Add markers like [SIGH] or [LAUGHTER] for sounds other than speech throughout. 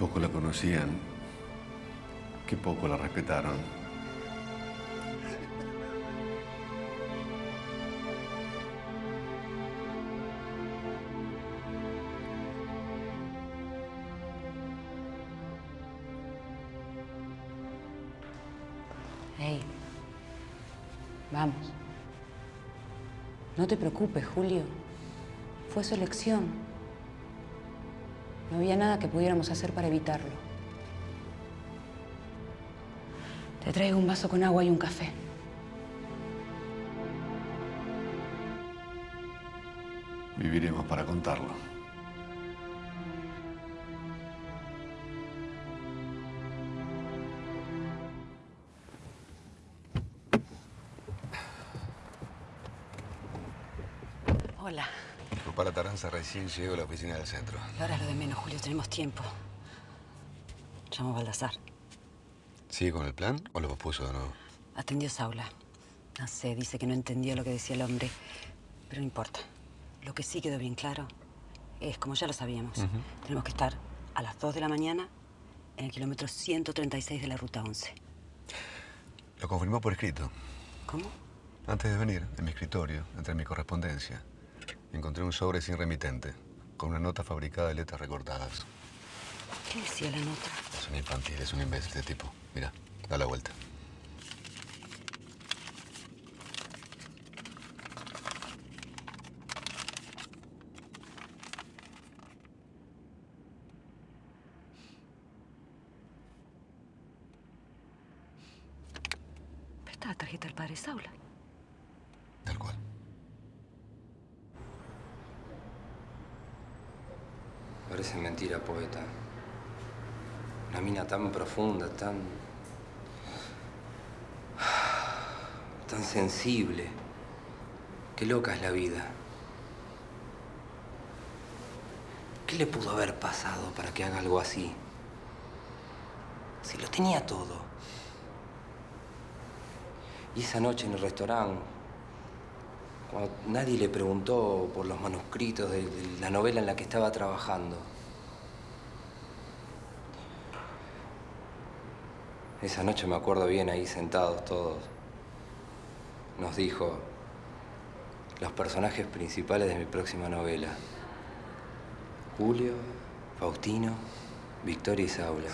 Poco la conocían. Qué poco la respetaron. Hey, vamos. No te preocupes, Julio. Fue su elección. No había nada que pudiéramos hacer para evitarlo. Te traigo un vaso con agua y un café. Viviremos para contarlo. Recién llego a la oficina del centro. Y ahora lo de menos, Julio. Tenemos tiempo. Llamo a Baldassar. ¿Sigue con el plan o lo pospuso de nuevo? Atendió Saula. No sé, dice que no entendía lo que decía el hombre. Pero no importa. Lo que sí quedó bien claro es, como ya lo sabíamos, tenemos que estar a las 2 de la mañana en el kilómetro 136 de la ruta 11. Lo confirmó por escrito. ¿Cómo? Antes de venir, en mi escritorio, entre mi correspondencia, encontré un sobre sin remitente, con una nota fabricada de letras recortadas. ¿Qué decía la nota? Es un infantil, es un imbécil de tipo. Mira, da la vuelta. Esta es la tarjeta del padre Saula. Tal cual. Parece mentira, poeta. Una mina tan profunda, tan... tan sensible. Qué loca es la vida. ¿Qué le pudo haber pasado para que haga algo así? Si lo tenía todo. Y esa noche en el restaurante, cuando nadie le preguntó por los manuscritos de, de la novela en la que estaba trabajando. Esa noche me acuerdo bien ahí sentados todos. Nos dijo los personajes principales de mi próxima novela. Julio, Faustino, Victoria y Saula.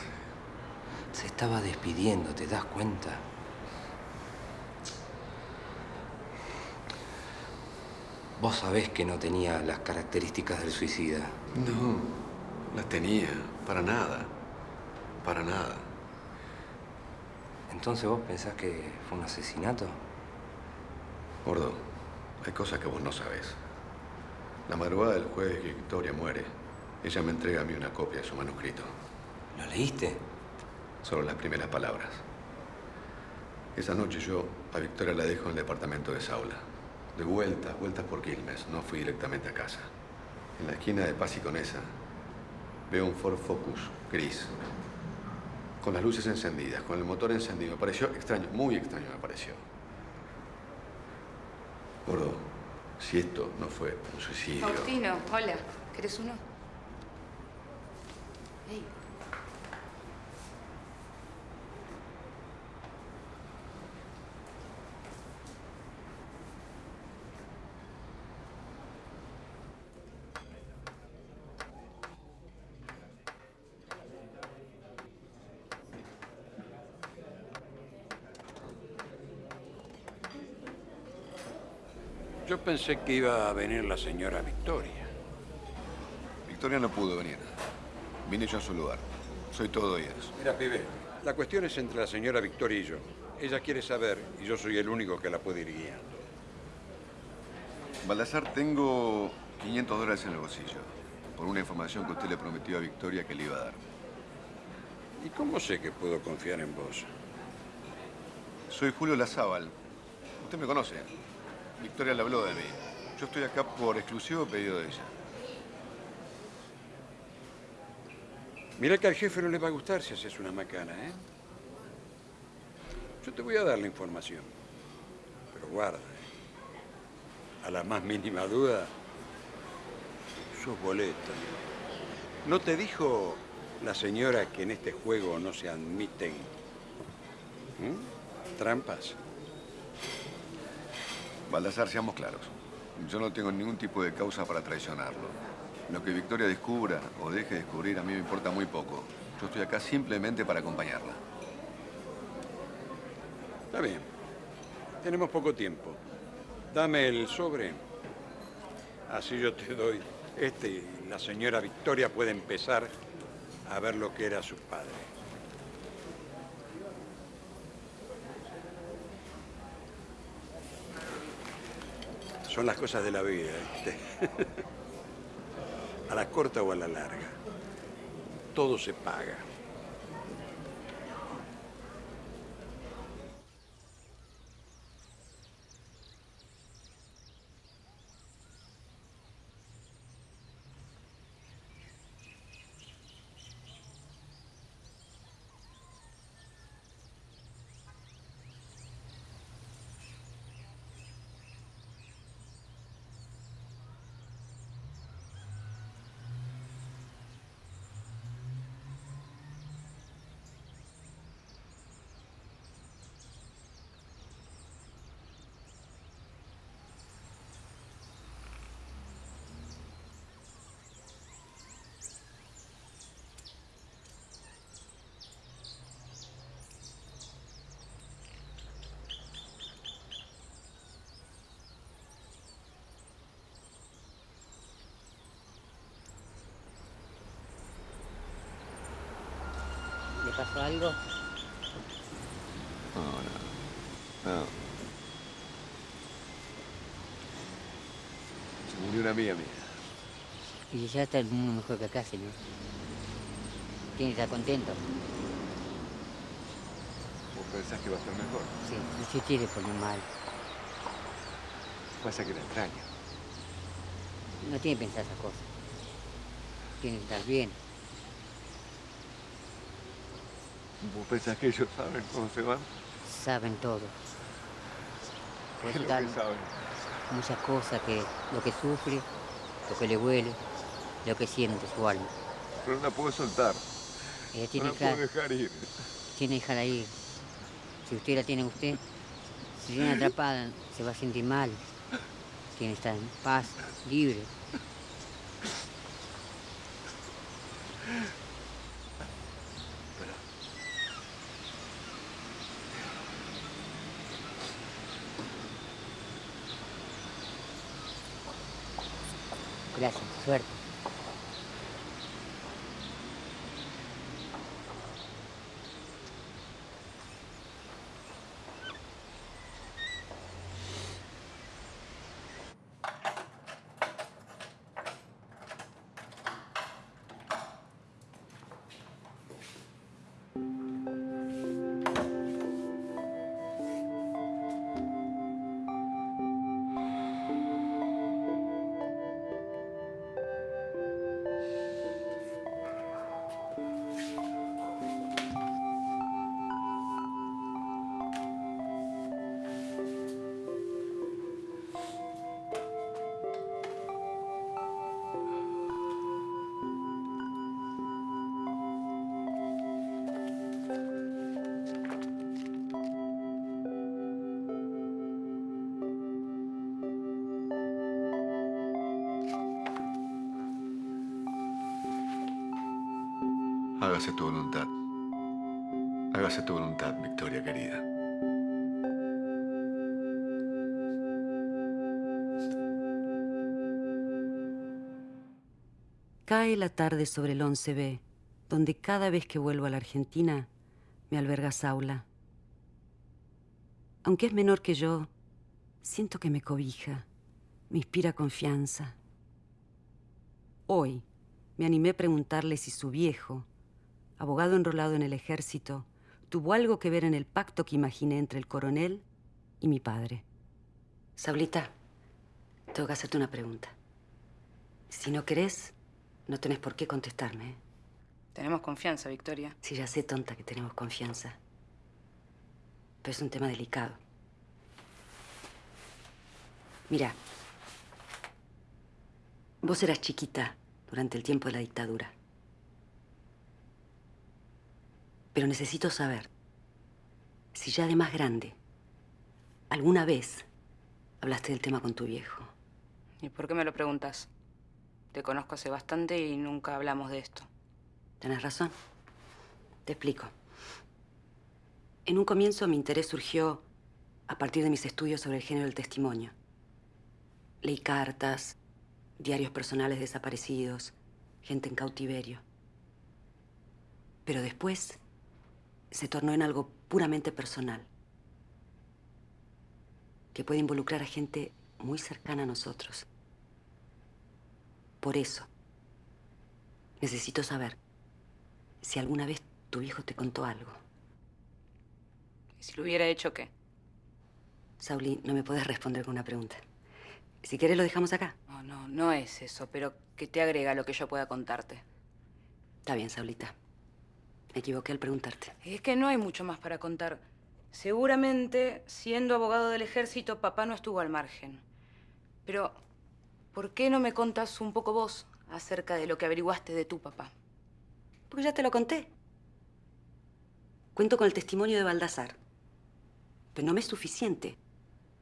Se estaba despidiendo, ¿te das cuenta? Vos sabés que no tenía las características del suicida. No, las tenía. Para nada. Para nada. Entonces vos pensás que fue un asesinato? Gordo, hay cosas que vos no sabés. La madrugada del jueves que Victoria muere, ella me entrega a mí una copia de su manuscrito. ¿Lo leíste? Solo las primeras palabras. Esa noche yo a Victoria la dejo en el departamento de Saula. De vueltas, vueltas por Quilmes. No fui directamente a casa. En la esquina de Paz y Conesa veo un Ford Focus gris. Con las luces encendidas, con el motor encendido. Me pareció extraño, muy extraño me pareció. Gordo, si esto no fue un suicidio... Faustino, hola. ¿Querés uno? Ey. Pensé que iba a venir la señora Victoria. Victoria no pudo venir. Vine yo a su lugar. Soy todo oídos. Mira, pibe, la cuestión es entre la señora Victoria y yo. Ella quiere saber y yo soy el único que la puede ir guiando. Baldassar, tengo 500 dólares en el bolsillo. Por una información que usted le prometió a Victoria que le iba a dar. ¿Y cómo sé que puedo confiar en vos? Soy Julio Lazábal. Usted me conoce. Victoria le habló de mí. Yo estoy acá por exclusivo pedido de ella. Mira que al jefe no le va a gustar si haces una macana, ¿eh? Yo te voy a dar la información. Pero guarda, ¿eh? A la más mínima duda, sos boleta. ¿No te dijo la señora que en este juego no se admiten trampas. Baldassar, seamos claros. Yo no tengo ningún tipo de causa para traicionarlo. Lo que Victoria descubra o deje de descubrir a mí me importa muy poco. Yo estoy acá simplemente para acompañarla. Está bien. Tenemos poco tiempo. Dame el sobre. Así yo te doy este la señora Victoria puede empezar a ver lo que era su padre. Son las cosas de la vida, [LAUGHS] a la corta o a la larga. Todo se paga. Pasó algo? No, no. No. Se murió una amiga mía. Y ya está el mundo mejor que acá, señor. Tiene que estar contento. ¿Vos pensás que va a estar mejor? Sí, no se quiere poner mal. Pasa que la extraño. No tiene que pensar esas cosas. Tiene que estar bien. ¿Vos pensás que ellos saben cómo se van? Saben todo. ¿Qué es lo que saben? muchas cosas que lo que sufre, lo que le huele, lo que siente su alma. Pero no la puedo soltar. Ella No tiene la que puedo dejar ir. tiene que dejarla ir. Si usted la tiene usted, si viene atrapada, se va a sentir mal. Tiene que estar en paz, libre. Suerte. Hágase tu voluntad. Hágase tu voluntad, Victoria querida. Cae la tarde sobre el 11B, donde cada vez que vuelvo a la Argentina me alberga Saula. Aunque es menor que yo, siento que me cobija, me inspira confianza. Hoy me animé a preguntarle si su viejo, abogado enrolado en el ejército, tuvo algo que ver en el pacto que imaginé entre el coronel y mi padre. Saulita, tengo que hacerte una pregunta. Si no querés, no tenés por qué contestarme. ¿eh? Tenemos confianza, Victoria. Sí, ya sé, tonta, que tenemos confianza. Pero es un tema delicado. Mira, vos eras chiquita durante el tiempo de la dictadura. Pero necesito saber si ya de más grande, alguna vez hablaste del tema con tu viejo. ¿Y por qué me lo preguntas? Te conozco hace bastante y nunca hablamos de esto. Tenés razón. Te explico. En un comienzo mi interés surgió a partir de mis estudios sobre el género del testimonio. Leí cartas, diarios personales desaparecidos, gente en cautiverio. Pero después se tornó en algo puramente personal, que puede involucrar a gente muy cercana a nosotros. Por eso, necesito saber si alguna vez tu hijo te contó algo. ¿Y si lo hubiera hecho qué? Sauli, no me puedes responder con una pregunta. Si quieres lo dejamos acá. No, no, no es eso, pero que te agrega lo que yo pueda contarte. Está bien, Saulita. Me equivoqué al preguntarte. Es que no hay mucho más para contar. Seguramente, siendo abogado del ejército, papá no estuvo al margen. Pero, ¿por qué no me contas un poco vos acerca de lo que averiguaste de tu papá? Porque ya te lo conté. Cuento con el testimonio de Baldassar. Pero no me es suficiente.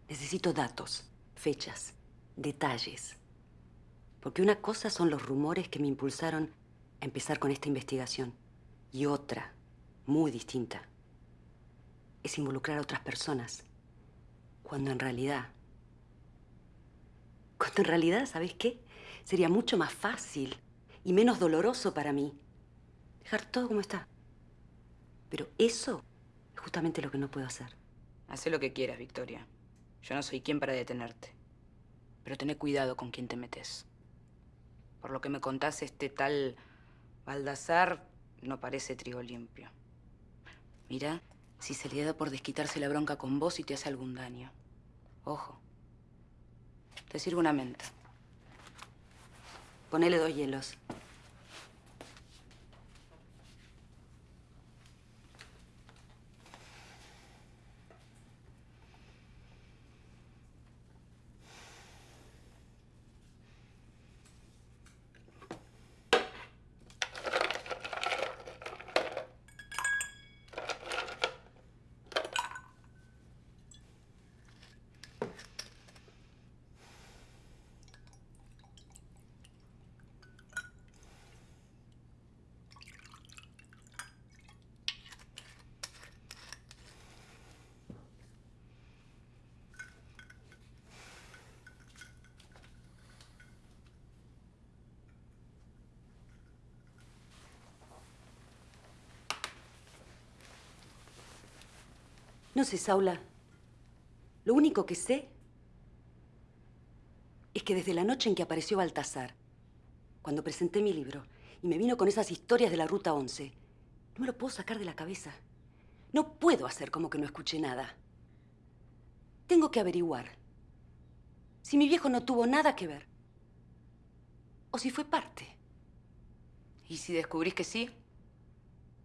Necesito datos, fechas, detalles. Porque una cosa son los rumores que me impulsaron a empezar con esta investigación. Y otra, muy distinta, es involucrar a otras personas. Cuando en realidad... Cuando en realidad, ¿sabes qué? Sería mucho más fácil y menos doloroso para mí dejar todo como está. Pero eso es justamente lo que no puedo hacer. Haz lo que quieras, Victoria. Yo no soy quien para detenerte. Pero ten cuidado con quién te metes. Por lo que me contás, este tal Baldassar no parece trigo limpio. Mira, si se le da por desquitarse la bronca con vos y te hace algún daño. Ojo. Te sirve una menta. Ponele dos hielos. No sé, Saula. Lo único que sé es que desde la noche en que apareció Baltasar, cuando presenté mi libro y me vino con esas historias de la Ruta 11, no me lo puedo sacar de la cabeza. No puedo hacer como que no escuché nada. Tengo que averiguar si mi viejo no tuvo nada que ver o si fue parte. ¿Y si descubrís que sí?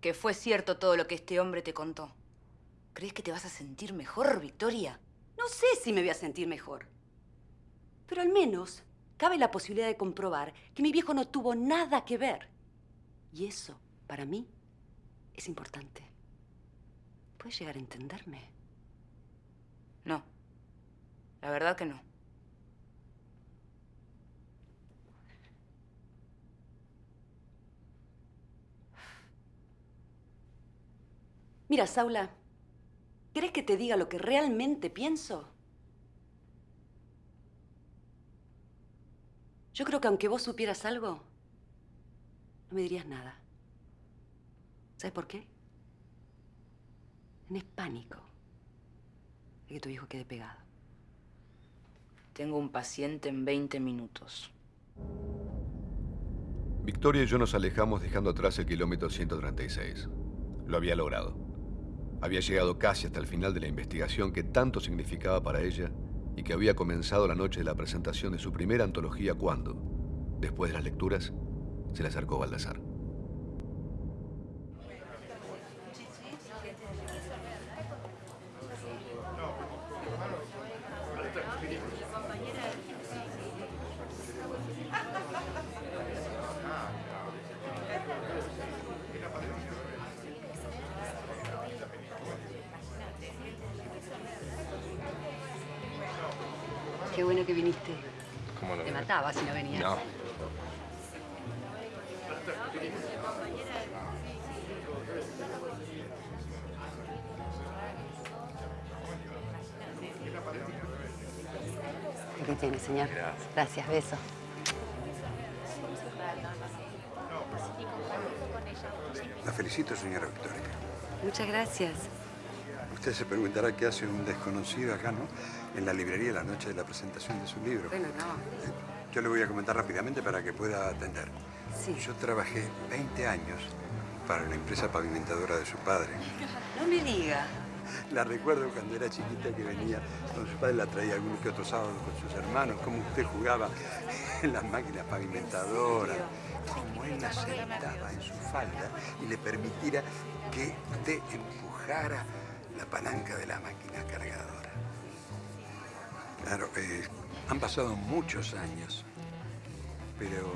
Que fue cierto todo lo que este hombre te contó. ¿Crees que te vas a sentir mejor, Victoria? No sé si me voy a sentir mejor. Pero al menos cabe la posibilidad de comprobar que mi viejo no tuvo nada que ver. Y eso, para mí, es importante. ¿Puedes llegar a entenderme? No. La verdad que no. Mira, Saula, ¿Querés que te diga lo que realmente pienso? Yo creo que aunque vos supieras algo, no me dirías nada. ¿Sabes por qué? Tenés pánico de que tu hijo quede pegado. Tengo un paciente en 20 minutos. Victoria y yo nos alejamos dejando atrás el kilómetro 136. Lo había logrado. Había llegado casi hasta el final de la investigación que tanto significaba para ella y que había comenzado la noche de la presentación de su primera antología cuando, después de las lecturas, se le acercó Baldassar. Qué bueno que viniste. ¿Cómo lo Te mataba si no venías. No. Aquí tiene, señor. Gracias. Gracias, beso. La felicito, señora Victoria. Muchas gracias. Usted se preguntará qué hace un desconocido acá, ¿no? En la librería la noche de la presentación de su libro. Bueno, no. Yo le voy a comentar rápidamente para que pueda atender. Sí. Yo trabajé 20 años para la empresa pavimentadora de su padre. No me diga. La recuerdo cuando era chiquita que venía con su padre, la traía algún que otro sábado con sus hermanos, cómo usted jugaba en las máquinas pavimentadoras, cómo él la sentaba en su falda y le permitiera que usted empujara la palanca de la máquina cargadora. Claro, eh, han pasado muchos años, pero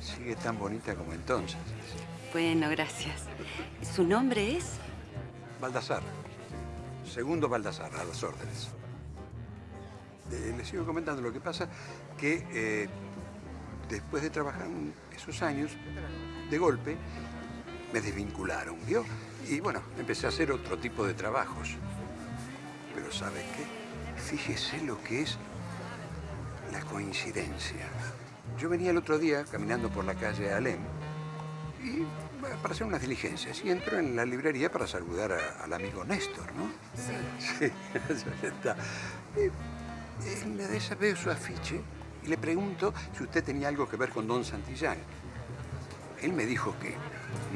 sigue tan bonita como entonces. Bueno, gracias. ¿Su nombre es? Baldassar. Segundo Baldassar, a las órdenes. Eh, le sigo comentando lo que pasa que eh, después de trabajar esos años, de golpe me desvincularon, ¿vio? Y bueno, empecé a hacer otro tipo de trabajos. Pero ¿sabe qué? Fíjese lo que es la coincidencia. Yo venía el otro día caminando por la calle Alem y para hacer unas diligencias y entro en la librería para saludar a- al amigo Néstor, ¿no? Sí. Sí, [LAUGHS] está. Y en la de esa veo su afiche y le pregunto si usted tenía algo que ver con Don Santillán. Él me dijo que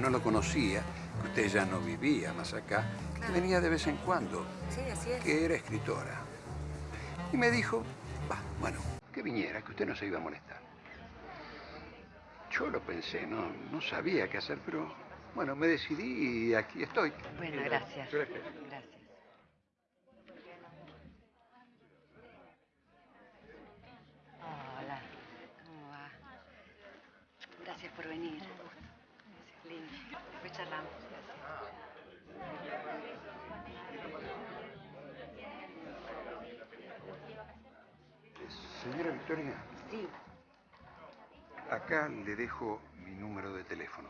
no lo conocía, que usted ya no vivía más acá, que venía de vez en cuando, Sí, así es. que era escritora. Y me dijo, va, bueno, que viniera, que usted no se iba a molestar. Yo lo pensé, no, no sabía qué hacer, pero bueno, me decidí y aquí estoy. Bueno, gracias. Gracias. Hola, ¿cómo va? Gracias por venir. Gracias, lindo. Después charlamos. Gracias. Señora Victoria, Sí, acá le dejo mi número de teléfono.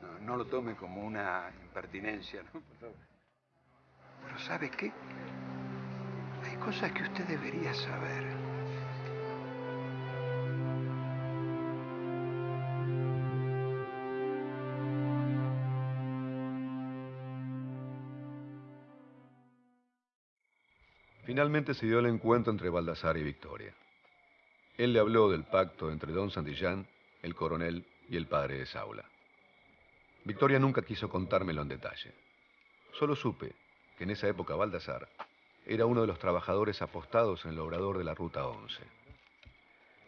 No, no lo tome como una impertinencia, ¿no? Por favor. Pero ¿sabe qué? Hay cosas que usted debería saber. Finalmente se dio el encuentro entre Baldassar y Victoria. Él le habló del pacto entre don Santillán, el coronel y el padre de Saula. Victoria nunca quiso contármelo en detalle. Solo supe que en esa época Baldassar era uno de los trabajadores apostados en el obrador de la Ruta 11.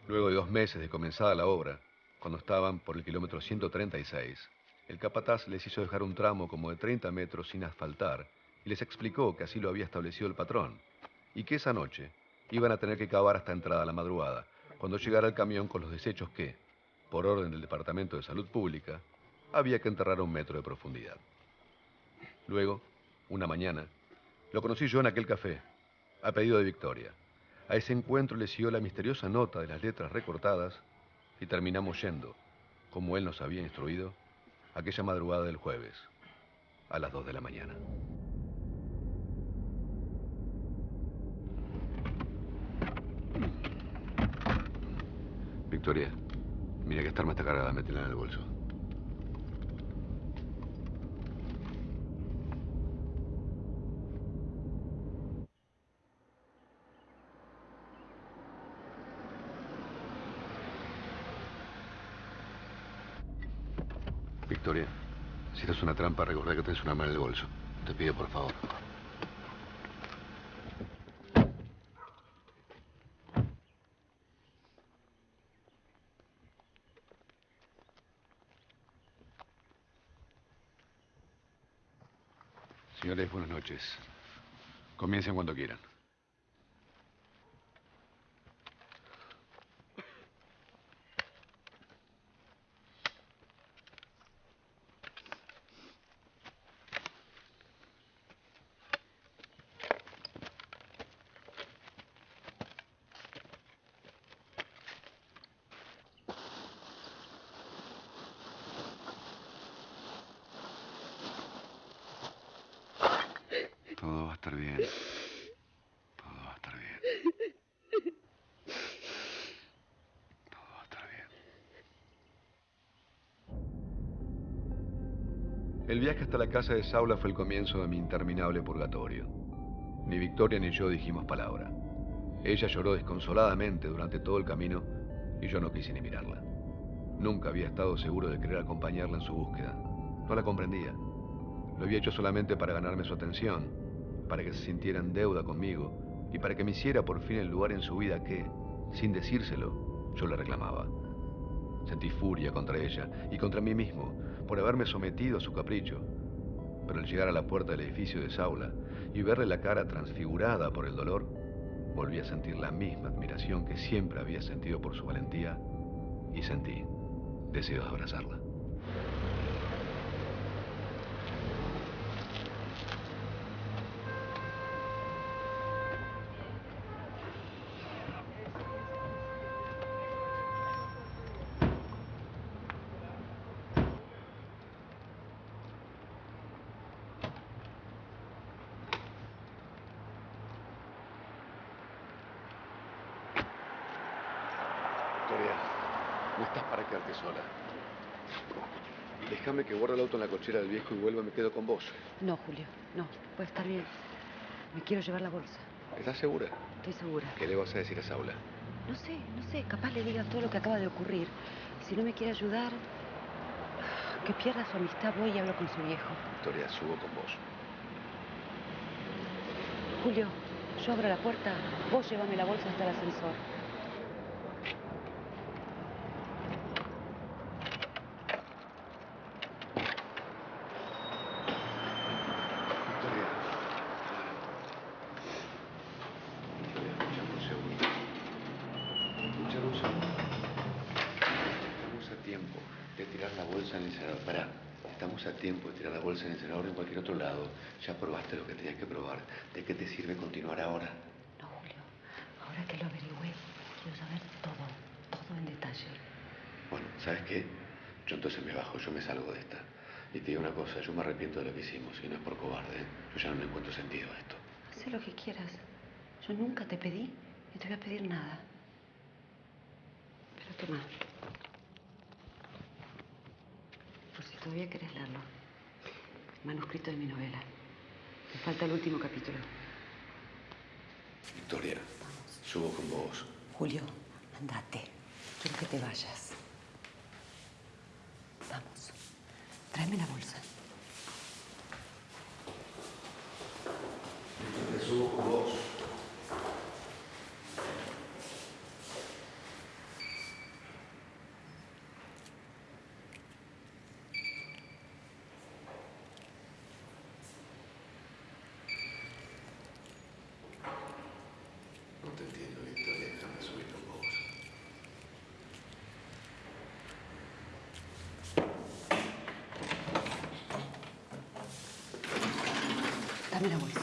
Luego de dos meses de comenzada la obra, cuando estaban por el kilómetro 136, el capataz les hizo dejar un tramo como de 30 metros sin asfaltar y les explicó que así lo había establecido el patrón y que esa noche iban a tener que cavar hasta entrada la madrugada, cuando llegara el camión con los desechos que, por orden del Departamento de Salud Pública, había que enterrar a un metro de profundidad. Luego, una mañana, lo conocí yo en aquel café, a pedido de Victoria. A ese encuentro le siguió la misteriosa nota de las letras recortadas y terminamos yendo, como él nos había instruido, aquella madrugada del jueves, a las dos de la mañana. Victoria, mira que esta arma está cargada, métela en el bolso. Victoria, si esto es una trampa, recordá que tienes un arma en el bolso. Te pido por favor. Señores, buenas noches. Comiencen cuando quieran. estar bien. Todo va a estar bien. Todo va a estar bien. El viaje hasta la casa de Saula fue el comienzo de mi interminable purgatorio. Ni Victoria ni yo dijimos palabra. Ella lloró desconsoladamente durante todo el camino y yo no quise ni mirarla. Nunca había estado seguro de querer acompañarla en su búsqueda. No la comprendía. Lo había hecho solamente para ganarme su atención, para que se sintiera en deuda conmigo y para que me hiciera por fin el lugar en su vida que, sin decírselo, yo le reclamaba. Sentí furia contra ella y contra mí mismo por haberme sometido a su capricho. Pero al llegar a la puerta del edificio de Saula y verle la cara transfigurada por el dolor, volví a sentir la misma admiración que siempre había sentido por su valentía y sentí deseo de abrazarla. Cochera del viejo y vuelva, me quedo con vos. No, Julio, no. Puede estar bien. Me quiero llevar la bolsa. ¿Estás segura? Estoy segura. ¿Qué le vas a decir a Saula? No sé, no sé. Capaz le diga todo lo que acaba de ocurrir. Si no me quiere ayudar, que pierda su amistad, voy y hablo con su viejo. Victoria, subo con vos. Julio, yo abro la puerta. Vos llévame la bolsa hasta el ascensor. Victoria. Victoria, escúchame un segundo. Escúchame un segundo. Estamos a tiempo de tirar la bolsa en el incinerador. Pará. Estamos a tiempo de tirar la bolsa en el incinerador en cualquier otro lado. Ya probaste lo que tenías que probar. ¿De qué te sirve continuar ahora? No, Julio. Ahora que lo averigüé, quiero saber todo, todo en detalle. Bueno, ¿sabes qué? Yo entonces salgo de esta. Y te digo una cosa, yo me arrepiento de lo que hicimos y no es por cobarde. ¿eh? Yo ya no le encuentro sentido a esto. Haz lo que quieras. Yo nunca te pedí ni te voy a pedir nada. Pero toma. Por si todavía querés leerlo. Manuscrito de mi novela. Me falta el último capítulo. Victoria, subo con vos. Julio, andate. Quiero que te vayas. Vamos. Tráeme la bolsa. Victoria, subo con vos. No te entiendo, Victoria. Déjame subir con vos. Dame la bolsa.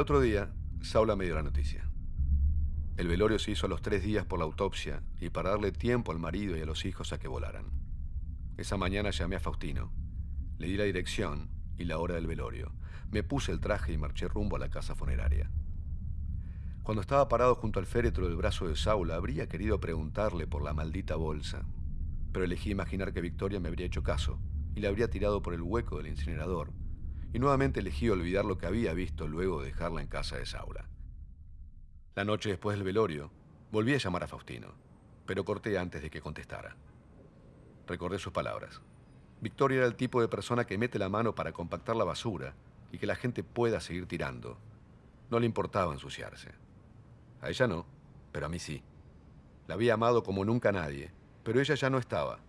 Al otro día, Saula me dio la noticia. El velorio se hizo a los tres días por la autopsia y para darle tiempo al marido y a los hijos a que volaran. Esa mañana llamé a Faustino, le di la dirección y la hora del velorio. Me puse el traje y marché rumbo a la casa funeraria. Cuando estaba parado junto al féretro del brazo de Saula, habría querido preguntarle por la maldita bolsa, pero elegí imaginar que Victoria me habría hecho caso y la habría tirado por el hueco del incinerador, y nuevamente elegí olvidar lo que había visto luego de dejarla en casa de Saula. La noche después del velorio, volví a llamar a Faustino, pero corté antes de que contestara. Recordé sus palabras. Victoria era el tipo de persona que mete la mano para compactar la basura y que la gente pueda seguir tirando. No le importaba ensuciarse. A ella no, pero a mí sí. La había amado como nunca nadie, pero ella ya no estaba.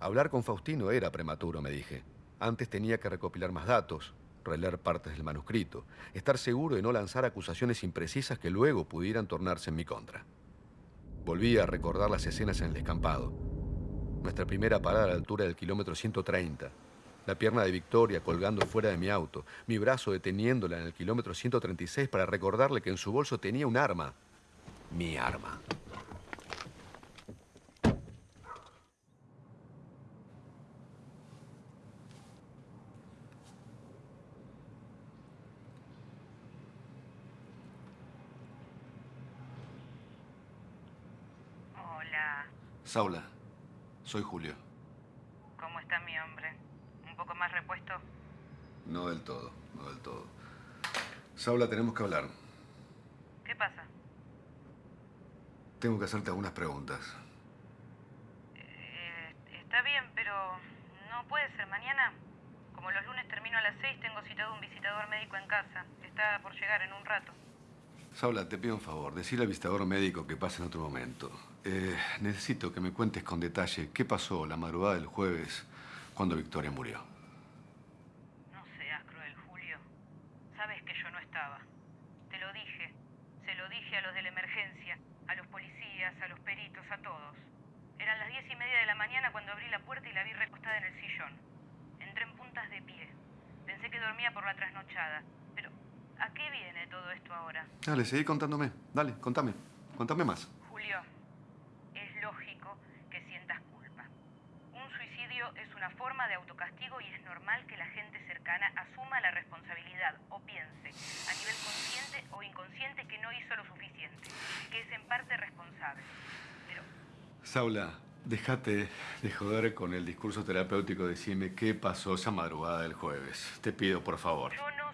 Hablar con Faustino era prematuro, me dije. Antes tenía que recopilar más datos, releer partes del manuscrito, estar seguro de no lanzar acusaciones imprecisas que luego pudieran tornarse en mi contra. Volví a recordar las escenas en el descampado. Nuestra primera parada a la altura del kilómetro 130, La pierna de Victoria colgando fuera de mi auto. Mi brazo deteniéndola en el kilómetro 136 para recordarle que en su bolso tenía un arma. Mi arma. Hola, Saula, soy Julio. ¿cómo está mi hombre? ¿Un poco más repuesto? No del todo, no del todo. Saula, tenemos que hablar. ¿Qué pasa? Tengo que hacerte algunas preguntas. Eh, está bien, pero no puede ser mañana. Como los lunes termino a las seis, tengo citado un visitador médico en casa. Está por llegar en un rato. Saula, te pido un favor. Decirle al visitador médico que pase en otro momento. Eh, necesito que me cuentes con detalle qué pasó la madrugada del jueves cuando Victoria murió. No seas cruel, Julio. Sabes que yo no estaba. Te lo dije. Se lo dije a los de la emergencia, a los policías, a los peritos, a todos. Eran las diez y media de la mañana cuando abrí la puerta y la vi recostada en el sillón. Entré en puntas de pie. Pensé que dormía por la trasnochada. ¿A qué viene todo esto ahora? Dale, seguí contándome. Dale, contame. Contame más. Julio, es lógico que sientas culpa. Un suicidio es una forma de autocastigo y es normal que la gente cercana asuma la responsabilidad o piense, a nivel consciente o inconsciente, que no hizo lo suficiente, que es en parte responsable. Pero Saula, déjate de joder con el discurso terapéutico. Decime qué pasó esa madrugada del jueves. Te pido, por favor. yo no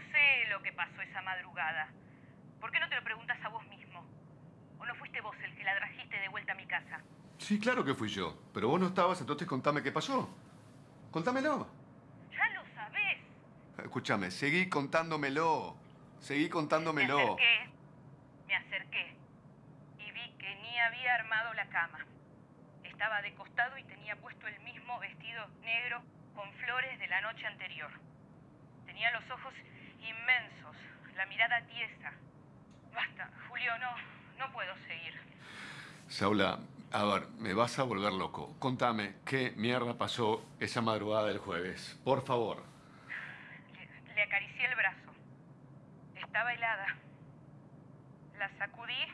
pasó esa madrugada. ¿Por qué no te lo preguntas a vos mismo? ¿O no fuiste vos el que la trajiste de vuelta a mi casa? Sí, claro que fui yo. Pero vos no estabas, entonces contame qué pasó. Contámelo. Ya lo sabés. Escúchame, seguí contándomelo. Seguí Me contándomelo. acerqué, me acerqué y vi que ni había armado la cama. Estaba de costado y tenía puesto el mismo vestido negro con flores de la noche anterior. Tenía los ojos inmensos, la mirada tiesa. Basta, Julio, no, no puedo seguir. Saula, a ver, me vas a volver loco. Contame qué mierda pasó esa madrugada del jueves. Por favor. Le, le acaricié el brazo. Estaba helada. La sacudí,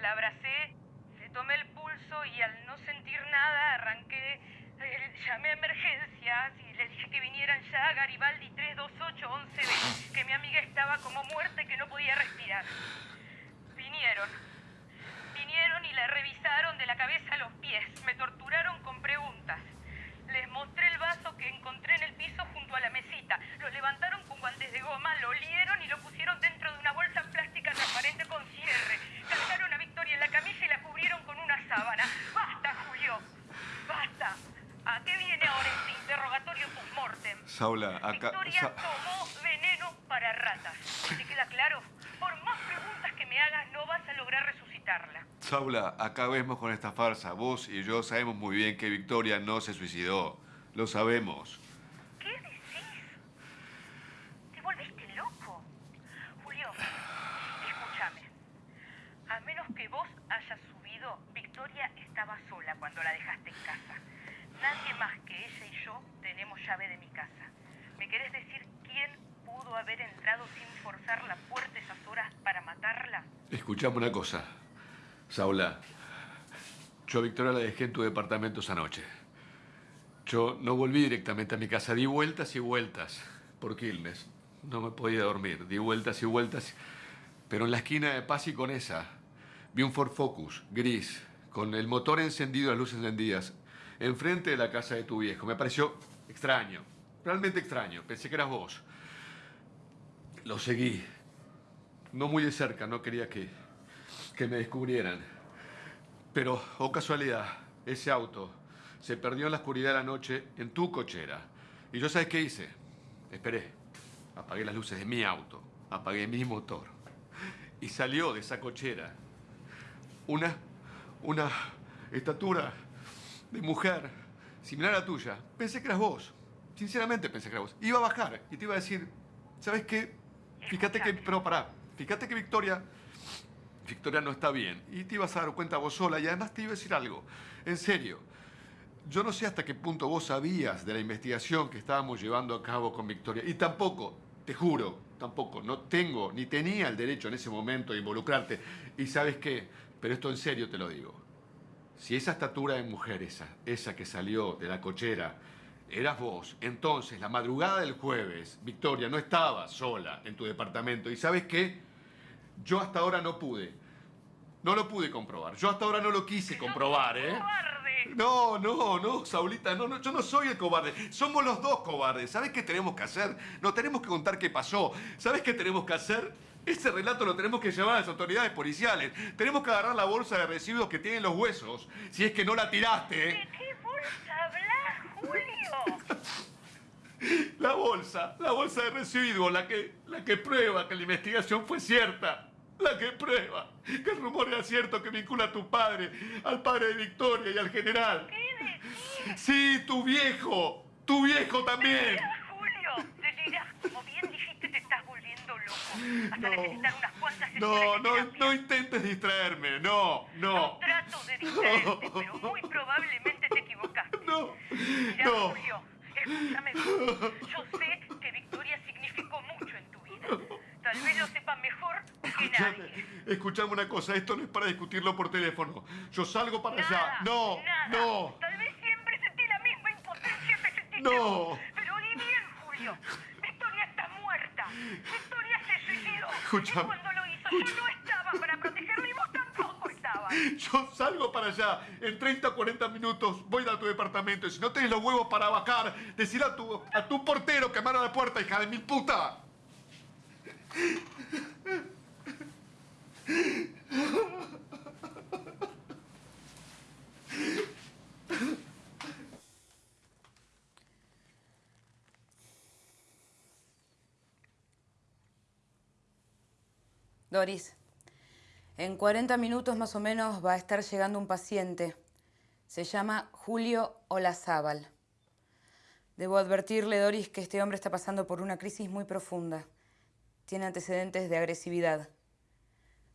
la abracé, le tomé el pulso y al no sentir nada arranqué. Eh, llamé a emergencias y les dije que vinieran ya a Garibaldi 328-11B, que mi amiga estaba como muerta y que no podía respirar. Vinieron. Vinieron y la revisaron de la cabeza a los pies. Me torturaron con preguntas. Les mostré el vaso que encontré en el piso junto a la mesita. Lo levantaron con guantes de goma, lo olieron y lo pusieron dentro de una bolsa plástica transparente con cierre. Cargaron a Victoria en la camisa y la cubrieron con una sábana. ¡Basta, Julio! ¡Basta! ¿A qué viene ahora este interrogatorio post-mortem? Saula, acá. Victoria Sa- tomó veneno para ratas. ¿Te queda claro? Por más preguntas que me hagas, no vas a lograr resucitarla. Saula, acabemos con esta farsa. Vos y yo sabemos muy bien que Victoria no se suicidó. Lo sabemos. ¿Qué decís? ¿Te volviste loco? Julio, escúchame. A menos que vos hayas subido, Victoria estaba sola cuando la dejaste en casa. Nadie más que ella y yo tenemos llave de mi casa. ¿Me querés decir quién pudo haber entrado sin forzar para matarla? Escuchame una cosa. Saula, yo a Victoria la dejé en tu departamento esa noche. Yo no volví directamente a mi casa, di vueltas y vueltas por Quilmes. No me podía dormir, di vueltas y vueltas. Pero en la esquina de Paz y Conesa vi un Ford Focus gris, con el motor encendido, las luces encendidas, enfrente de la casa de tu viejo. Me pareció extraño, realmente extraño. Pensé que eras vos. Lo seguí, no muy de cerca, no quería que, que me descubrieran. Pero, oh casualidad, ese auto se perdió en la oscuridad de la noche en tu cochera. Y yo, ¿sabes qué hice? Esperé. Apagué las luces de mi auto. Apagué mi motor. Y salió de esa cochera una, una estatura de mujer similar a la tuya. Pensé que eras vos. Sinceramente pensé que eras vos. Iba a bajar y te iba a decir, ¿sabes qué? Fíjate que, pero pará, fíjate que Victoria, Victoria no está bien. Y te ibas a dar cuenta vos sola y además te iba a decir algo. En serio, yo no sé hasta qué punto vos sabías de la investigación que estábamos llevando a cabo con Victoria. Y tampoco, te juro, tampoco, no tengo ni tenía el derecho en ese momento de involucrarte. Y sabes qué, pero esto en serio te lo digo. Si esa estatura de mujer, esa, esa que salió de la cochera, eras vos, entonces la madrugada del jueves, Victoria no estaba sola en tu departamento. ¿Y sabes qué? Yo hasta ahora no pude. No lo pude comprobar. Yo hasta ahora no lo quise comprobar, ¿eh? ¡Cobarde! No, no, no, Saulita, no, no, yo no soy el cobarde. Somos los dos cobardes. ¿Sabes qué tenemos que hacer? No tenemos que contar qué pasó. ¿Sabes qué tenemos que hacer? Ese relato lo tenemos que llevar a las autoridades policiales. Tenemos que agarrar la bolsa de residuos que tienen los huesos. Si es que no la tiraste. ¿eh? ¿De qué bolsa hablas, Julio? [LAUGHS] La bolsa, la bolsa de residuos, la que, la que prueba que la investigación fue cierta. La que prueba que el rumor era cierto que vincula a tu padre, al padre de Victoria y al general. ¿Qué decís? Sí, tu viejo. Tu viejo también. Julio, delirás. Como bien dijiste, te estás volviendo loco. Hasta No. necesitar unas cuantas No, de no, no intentes distraerme. No, No no. trato de distraerte, pero muy probablemente te equivocaste. No, Mirá, no. Julio, escúchame. Yo sé que Victoria significó mucho en tu vida. Tal vez lo sepa mejor que nadie. Escuchame una cosa, esto no es para discutirlo por teléfono. Yo salgo para Nada, allá. No, nada. no. Tal vez siempre sentí la misma impotencia que sentiste No. vos. Pero oí bien, Julio. Victoria está muerta. Victoria se suicidó. Escúchame, Y cuando lo hizo, yo no estaba para protegerla y vos [LAUGHS] Yo salgo para allá. En 30 o 40 minutos voy a tu departamento. Y si no tenés los huevos para bajar, decir a tu, a tu portero que abra la puerta, hija de mil puta. Doris, en 40 minutos más o menos va a estar llegando un paciente. Se llama Julio Olazábal. Debo advertirle, Doris, que este hombre está pasando por una crisis muy profunda. Tiene antecedentes de agresividad.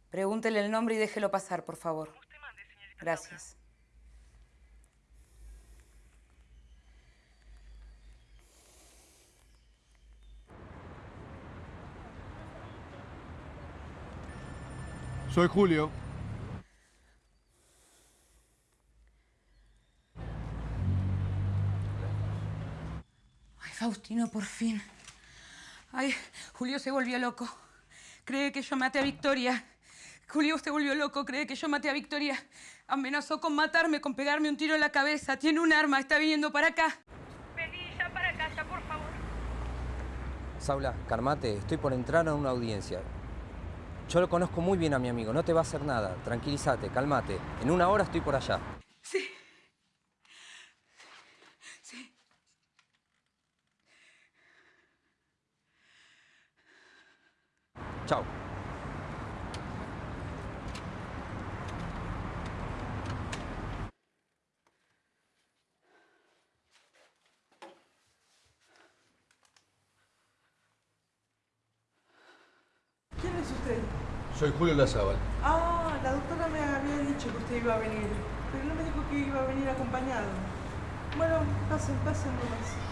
Pregúntele el nombre y déjelo pasar, por favor. Gracias. Soy Julio. Ay, Faustino, por fin. Ay, Julio se volvió loco. Cree que yo maté a Victoria. Julio se volvió loco, cree que yo maté a Victoria. Amenazó con matarme, con pegarme un tiro en la cabeza. Tiene un arma, está viniendo para acá. Vení ya para casa, por favor. Saula, calmate, estoy por entrar a una audiencia. Yo lo conozco muy bien a mi amigo, no te va a hacer nada. Tranquilízate, calmate. En una hora estoy por allá. Sí. Sí. Chao. ¿Quién es usted? Soy Julio Lazábal. Ah, la doctora me había dicho que usted iba a venir, pero no me dijo que iba a venir acompañado. Bueno, pasen, pasen nomás.